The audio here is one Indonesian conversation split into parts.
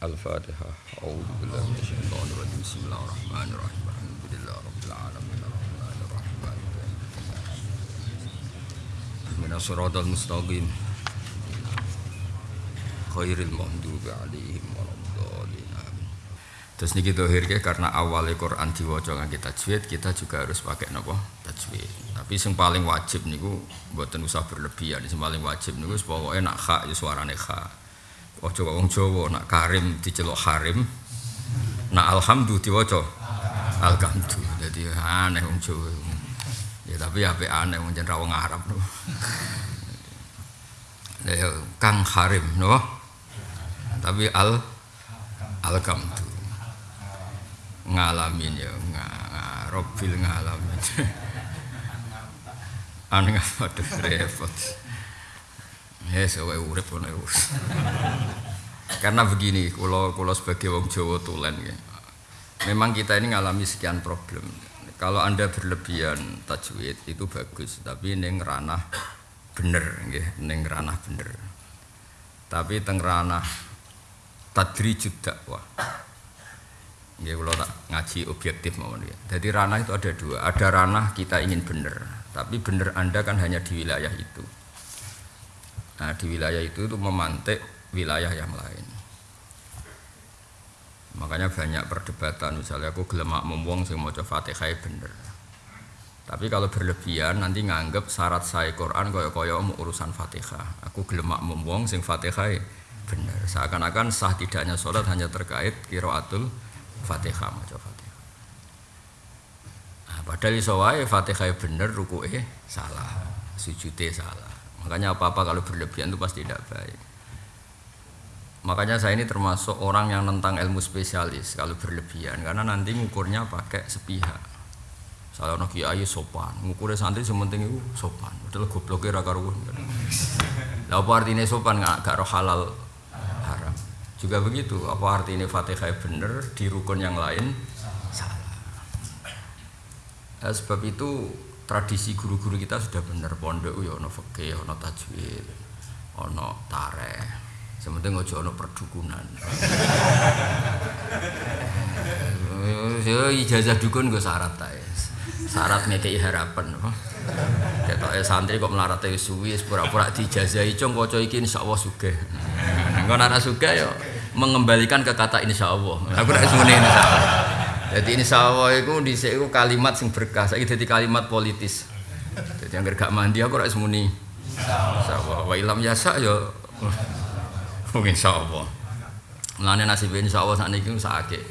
Al-Fatihah. Karena awalnya Quran diwaca ngangge tajwid, kita juga harus pakai napa? Tajwid. Tapi yang paling wajib niku mboten usah berlebihan. Sing paling wajib niku pokoke nak kha ya suarane kha. Ojo kok wong Jawa nak karim diceluk harim. Nak alhamdu diwaca alhamdu. Jadi aneh wong Jawa. Ya tapi ape aneh wong jeneng wong Arab. Ya Kang Harim no. Tapi al alhamdu. Ngalamin ya ngarobil ngalamin. Aneh apa repot. Ya, sewa urip. Karena begini, kalau kalau sebagai wong Jawa tulen ya. Memang kita ini ngalami sekian problem. Kalau Anda berlebihan tajwid itu bagus, tapi neng ranah bener nggih, neng ranah bener. Tapi teng ranah tadrijud dakwah. Nggih kula tak ngaji objektif mawon ya. Jadi ranah itu ada dua. Ada ranah kita ingin bener, tapi bener Anda kan hanya di wilayah itu. Nah di wilayah itu itu memantik wilayah yang lain. Makanya banyak perdebatan misalnya aku gelemak membuang sing mau fatihah bener. Tapi kalau berlebihan nanti nganggep syarat saya Quran koyo koyo urusan fatihah. Aku gelemak membuang sing fatihah bener. Seakan-akan sah tidaknya sholat hanya terkait kiraatul fatihah mau fatihah. Nah, padahal iso wae fatihah bener rukuke salah, sujude salah. Makanya apa-apa kalau berlebihan itu pasti tidak baik. Makanya saya ini termasuk orang yang tentang ilmu spesialis kalau berlebihan karena nanti ngukurnya pakai sepihak. Saya ono kiai sopan, ngukurnya santri sementing itu sopan. Padahal gobloknya ra karuan. Lah apa artinya sopan nggak gak roh halal haram. Juga begitu, apa artinya Fatihah bener di rukun yang lain salah. Nah, sebab itu tradisi guru-guru kita sudah benar pondok ya ono fikih, ono tajwid, ono tareh. Sementing ojo ono perdukunan. Yo ijazah dukun gue syarat ta. Syarat ngekei harapan. Ketoke santri kok melarat wis suwi pura-pura dijazahi cung kaca iki insyaallah sugih. Engko nek sugih yo mengembalikan ke kata insyaallah. Aku nek muni insyaallah. Jadi insyaallah itu dhisik iku kalimat sing berkah, saiki dadi kalimat politis. Jadi anggar gak mandi aku ora muni insyaallah. Wa ilam yasa yo Mungkin insyaallah. Mulane nasib insyaallah sak niki sakake.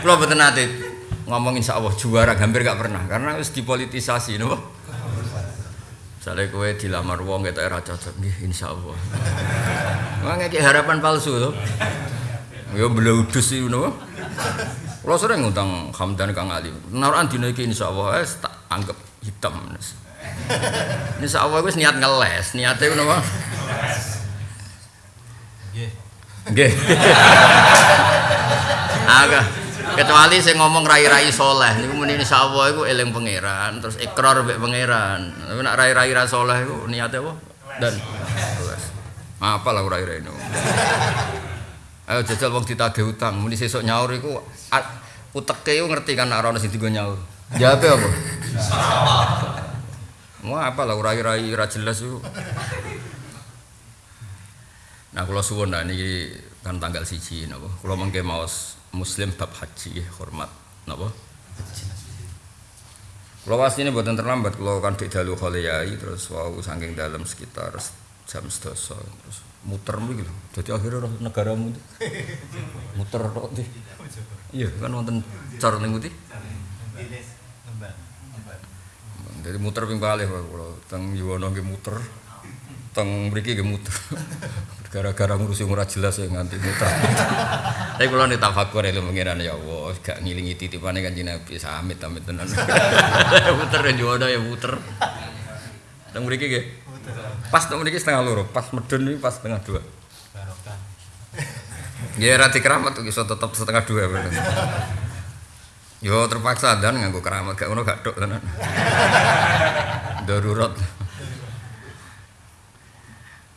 Kula mboten nate ngomong insyaallah juara hampir gak pernah karena wis dipolitisasi napa. Misalnya kowe dilamar wong ketok ora cocok nggih insyaallah. Wong ngeki harapan palsu to. Ya bleudus iki napa. Kula sering ngutang Hamdan Kang Ali. Narukan dina iki insyaallah wis tak anggap hitam. Insyaallah wis niat ngeles, niate napa? Nggih. Aga kecuali saya ngomong rai-rai soleh niku muni insyaallah iku eling pangeran terus ikrar mbek pangeran. Tapi nek rai-rai ra soleh iku niate apa? Dan apa lah rai-rai ini. Ayo jajal wong ditagih utang, muni sesuk nyaur iku uteke iku ngerti kan nek ana sing digo nyaur. Jawabe apa? Mau apa lah rai-rai ra jelas iku. Nah, kalau suwun nah ini kan tanggal siji napa. Kula mengke maos muslim bab haji hormat napa? Kula wasine mboten terlambat kula kan dik dalu kholiyai terus wau saking dalam sekitar jam 11 terus muter lho. Dadi akhirnya roh negaramu itu. muter tok ndi. Iya, kan wonten ning ngendi? Jadi muter ping kalih kula teng Yuwono nggih muter. Teng mriki nggih muter. gara-gara ngurusi ora jelas ya nganti muter. Tapi kula nek tafakur ilmu pengiran ya Allah, gak ngilingi titipane Kanjeng Nabi samit amit tenan. muter ya jodoh ya muter. Teng mriki nggih. Pas teng mriki setengah loro, pas medun iki pas setengah dua. Barokah. Ya ra keramat tuh iso tetep setengah dua. Yo terpaksa dan nganggo keramat gak ngono gak tok tenan. Darurat.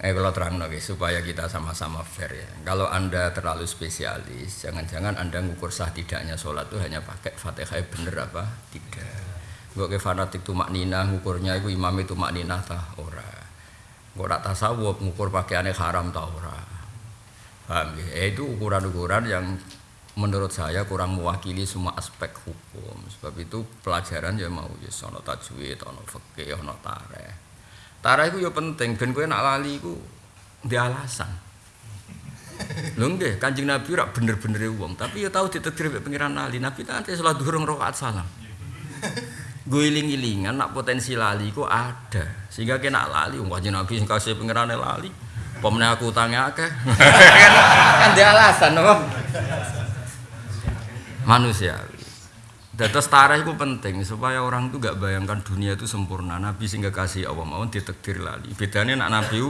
Eh kalau terang lagi supaya kita sama-sama fair ya. Kalau anda terlalu spesialis, jangan-jangan anda ngukur sah tidaknya sholat itu hanya pakai fatihah bener apa tidak. Gue ke fanatik tuh maknina ngukurnya itu imam itu maknina tah ora. Gue tak tasawuf ngukur pakaiannya haram tah ora. Paham ya? Eh, itu ukuran-ukuran yang menurut saya kurang mewakili semua aspek hukum. Sebab itu pelajaran ya mau ya sono tajwid, ono fikih, ono tareh. Tarah itu ya penting, ben kowe nak lali iku di alasan. Lho Kanjeng Nabi rak bener-bener wong, tapi ya tahu ditetir mek pengiran lali. Nabi nanti salat durung rakaat salam. Gue iling-ilingan nak potensi lali ku ada. Sehingga kena lali Kanjeng Nabi sing kasih pengirane lali. Pemene aku utange akeh. kan, kan di alasan apa? Manusia. Dados tarikh itu penting supaya orang itu gak bayangkan dunia itu sempurna. Nabi sehingga kasih Allah mau ditekdir lali. Bedanya nak Nabi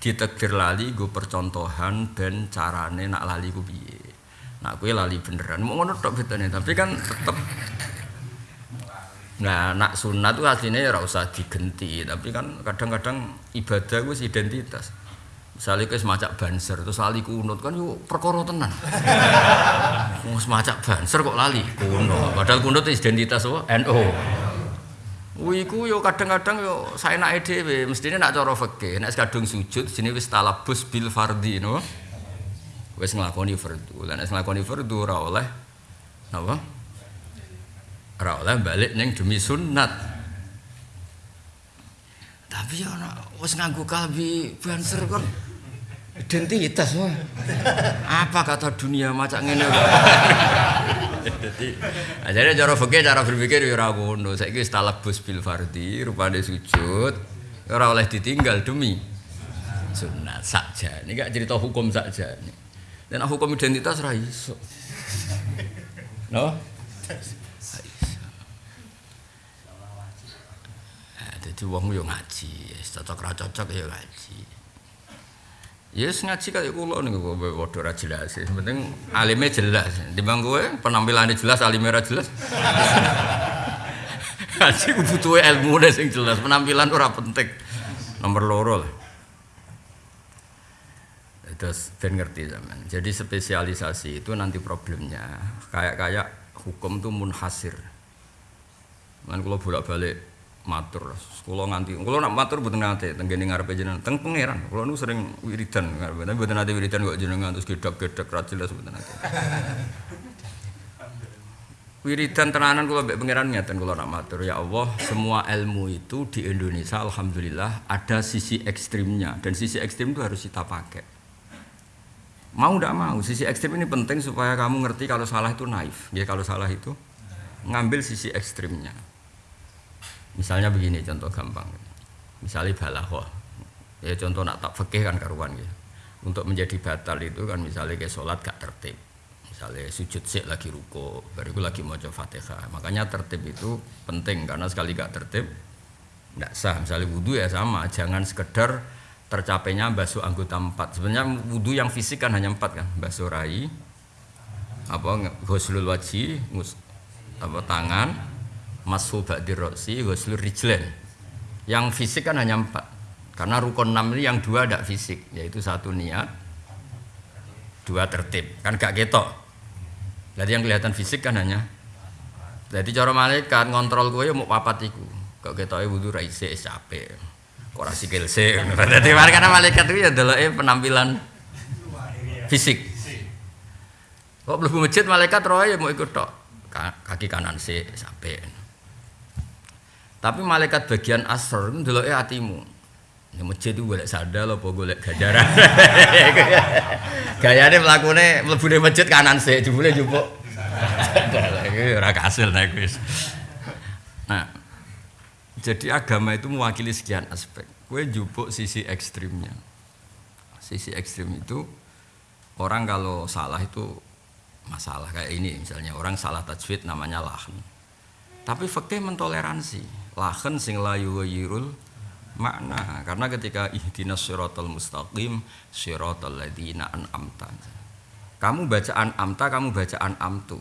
ditekdir lali gue percontohan dan carane nak lali gue biye. Nak gue lali beneran. Mau ngono tok bedanya. Tapi kan tetep Nah, nak sunat itu aslinya ya usah digenti, tapi kan kadang-kadang ibadah gue identitas. Misalnya ke semacam banser, terus lali kunut kan yuk perkara tenan. Mau semacam banser kok lali kuno. Padahal kunut identitas apa? NO. Wiku yo kadang-kadang yo saya nak edw, mestinya nak cara fakih, nak kadung sujud, sini wis talabus bil fardi, no. Wis ngelakoni fardu, dan wis ngelakoni fardu ora oleh, apa? Ora oleh balik neng demi sunat. Tapi ya wis nganggo kalbi banser kan identitas wah. Apa kata dunia macam ngene. Jadi ajarnya cara fikih cara berpikir ya ora ngono. Saiki wis talabus bil fardhi, rupane sujud ora oleh ditinggal demi sunat saja. Ini gak cerita hukum saja. Dan hukum identitas ra iso. No? Jadi wong yo ngaji, cocok ra cocok ya ngaji. Ya yes, ngaji kayak kulo nih gue bodoh ra jelas. Penting alimnya jelas. Di bang gue penampilannya jelas, alimnya ra jelas. ngaji gue butuh ilmu deh sing jelas. Penampilan ora penting. Nomor loro lah. Terus ben ngerti zaman. Jadi spesialisasi itu nanti problemnya kayak kayak hukum tuh munhasir. Man kalau bolak-balik matur. Kula nganti kula nak matur mboten nate teng kene ngarepe jenengan. Teng pangeran kula nu sering wiridan ngarepe. Tapi mboten nate wiridan kok jenengan terus gedhek-gedhek ra jelas mboten nate wiridan tenanan kula mbek pangeran ngeten kula nak matur. Ya Allah semua ilmu itu di Indonesia alhamdulillah ada sisi ekstrimnya. Dan sisi ekstrim itu harus kita pakai. Mau tidak mau sisi ekstrim ini penting supaya kamu ngerti kalau salah itu naif. Ya kalau salah itu ngambil sisi ekstrimnya Misalnya begini contoh gampang. Misalnya balaghah. Ya contoh nak tak fikih kan karuan ya. Untuk menjadi batal itu kan misalnya kayak sholat gak tertib. Misalnya sujud sik lagi ruko, baru lagi mau fatihah. Makanya tertib itu penting karena sekali gak tertib tidak sah. Misalnya wudhu ya sama, jangan sekedar tercapainya basuh anggota empat. Sebenarnya wudhu yang fisik kan hanya empat kan, basuh rai, apa ghuslul wajhi, apa tangan, masfu ba'di roksi ghuslur rijlen yang fisik kan hanya empat. Karena rukun enam ini yang dua tidak fisik yaitu satu niat dua tertib. Kan gak ketok. Jadi yang kelihatan fisik kan hanya. Jadi cara malaikat ngontrol gue ya mau papat iku. Kok ketoknya wudhu raise capek. Kok rasi kelse jadi karena malaikat itu ya adalah penampilan fisik. Kok belum masjid malaikat roh ya mau ikut tok. Kaki kanan sih sampai tapi malaikat bagian asr itu dulu hatimu. Di masjid itu boleh sadar loh, boleh gajaran. Gayanya melakukannya mlebu masjid kanan sih, jebule jupuk. Iki ora kasil nek wis. Nah, jadi agama itu mewakili sekian aspek. Kue jupuk sisi ekstrimnya. Sisi ekstrim itu orang kalau salah itu masalah kayak ini misalnya orang salah tajwid namanya lahan. Tapi fakih mentoleransi lahan sing layu yirul makna. Karena ketika ihdinas siratal mustaqim siratal ladzina an'amta. Kamu bacaan amta kamu bacaan amtu.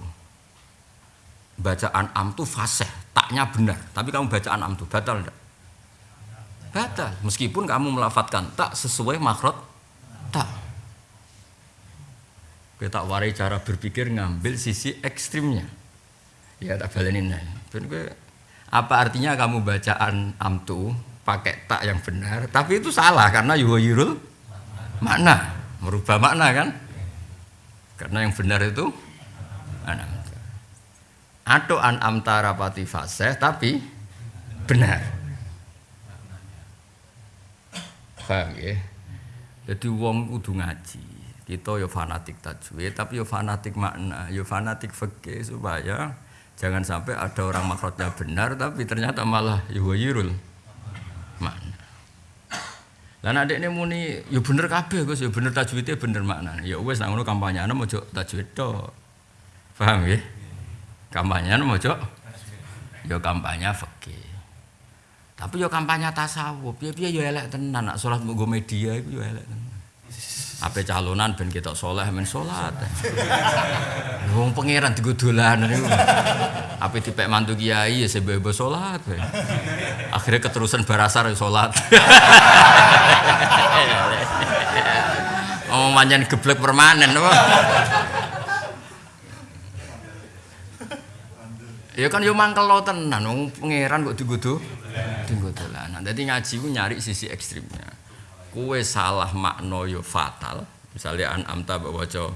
Bacaan amtu fasih taknya benar. Tapi kamu bacaan amtu batal enggak batal. Meskipun kamu melafatkan tak sesuai makhraj tak. Kita warai cara berpikir ngambil sisi ekstrimnya. Ya tak balenin apa artinya kamu bacaan amtu pakai tak yang benar? Tapi itu salah karena yuhayirul makna. Merubah makna kan? Karena yang benar itu mana atau an amtara pati fasih tapi benar. Paham ya? Jadi wong kudu ngaji. Kita yo ya fanatik tajwid tapi yo ya fanatik makna yo ya fanatik fikih supaya jangan sampai ada orang makhrajnya benar tapi ternyata malah yuwayirul. Makna. Lah nek ini muni yo bener kabeh Gus. Yo bener tajwidnya bener makna. Ya wis nang ngono kampanye ana mojo tajwid to. Paham ya kampanye ana mojo yo kampanye fikih. Tapi yo kampanye tasawuf. Piye-piye yo elek tenan. Nak salat nggo media iku yo elek tenan Apa calonan ben kita soleh men sholat. Wong pangeran dolanan niku. Apa dipek mantu kiai ya sebebo sholat. Akhirnya keterusan barasar ya sholat. oh manjan geblek permanen? Ya kan yo mangkel tenan wong pangeran kok digo do. Digo dolanan. Dadi ngaji ku nyari sisi ekstrimnya kue salah makna yo fatal. Misalnya an amta baca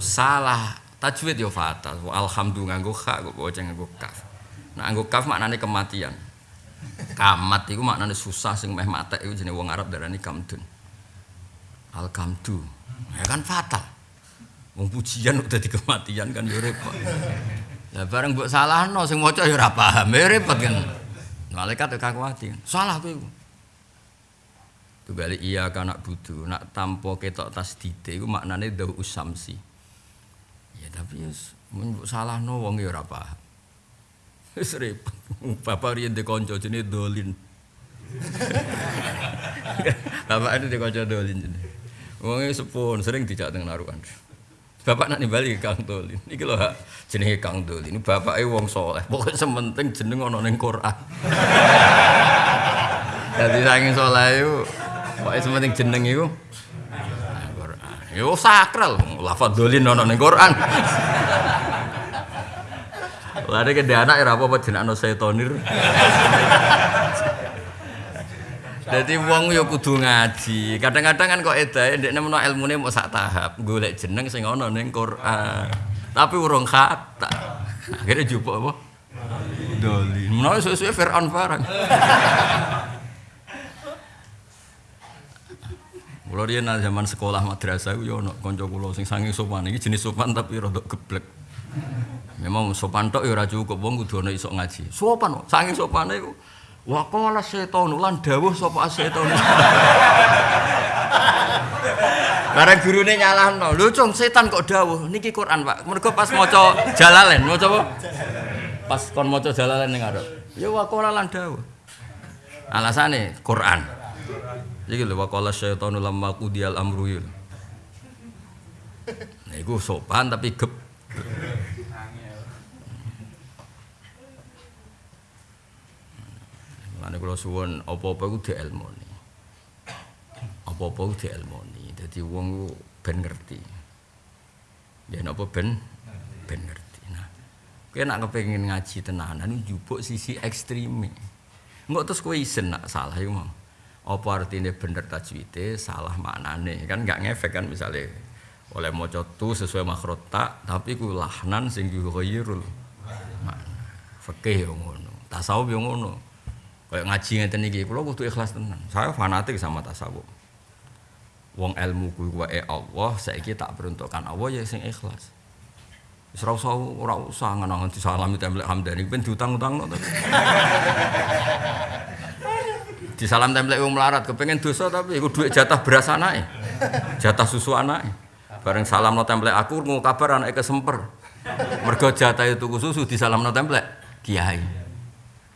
salah tajwid yo fatal. Alhamdulillah nganggo kha kok baca nganggo kaf. Nah nganggo kaf maknane kematian. Kamat itu maknane susah sing meh mate iku jenenge wong Arab darani kamdun. Al kamdu ya kan fatal. Wong pujian udah di kematian kan yo repot. Ya bareng mbok salahno sing maca yo ora paham repot kan. Malaikat yo kakuati salah kowe Kembali iya kanak budu, nak tampo ketok tas dite, itu maknanya dahu usamsi. Ya tapi ya, salah no wong ya apa. Serip, bapak rian de konco jenis dolin. bapak ini de konco dolin jenis. Wongnya sepon, sering dijak dengan naruhan. Bapak nak nimbali Kang Dolin. Iki lho hak jenenge Kang Dolin. Bapake wong soleh. Pokoke sementing jeneng ana ning Quran. Jadi saking soleh itu Pokoke sementing jeneng iku Quran. Yo sakral, lafadz dolin ono ning Quran. Lare ke anak ya apa-apa jenakno setonir. Jadi wong yo kudu ngaji. Kadang-kadang kan kok edae ndekne menawa ilmune mau sak tahap, golek jeneng sing ana ning Quran. Tapi urung kata. Akhirnya jupuk apa? Dolin. Menawa suwe-suwe Firaun. Kulo riyen zaman sekolah madrasah yo ono kanca kula sing saking sopan iki jenis sopan tapi rada geblek. Memang sopan tok ya ora cukup wong kudu ono iso ngaji. Sopan saking sopane iku wa setan lan dawuh sapa setan. Bareng gurune nyalahno. Lho cung setan kok dawuh niki Quran Pak. Mergo pas maca Jalalain, maca apa? Pas kon maca Jalalain ning arep. Ya wa lan dawuh. Alasane Quran. Iki lho waqala syaitanu lamma qudiyal amru ya. Nah iku sopan tapi gep. Lan kula suwun apa-apa iku dielmoni. Apa-apa iku dielmoni. Dadi wong ku ben ngerti. Ya napa ben ben ngerti. Nah, kowe nek kepengin ngaji tenanan njupuk sisi ekstreme. Engko terus kowe isen nak salah iku mau apa artinya bener tajwidnya salah maknane. Kan nggak ngefek kan misalnya oleh maca tu sesuai makhraj tak tapi ku lahnan sing yughayyirul makna fikih yo ngono tasawuf yo ngono. Kayak ngaji ngeten iki kula kudu ikhlas tenan. Saya fanatik sama tasawuf. Wong ilmu ku wae Allah saiki tak peruntukkan Allah ya sing ikhlas. Wis ora usah ora usah ngono disalami templek hamdani ben diutang-utangno di salam template wong melarat kepengen dosa tapi iku duit jatah beras anake. Jatah susu anake. Bareng salam no template aku ngomong kabar anake kesemper. Mergo jatah itu susu di salam no template kiai.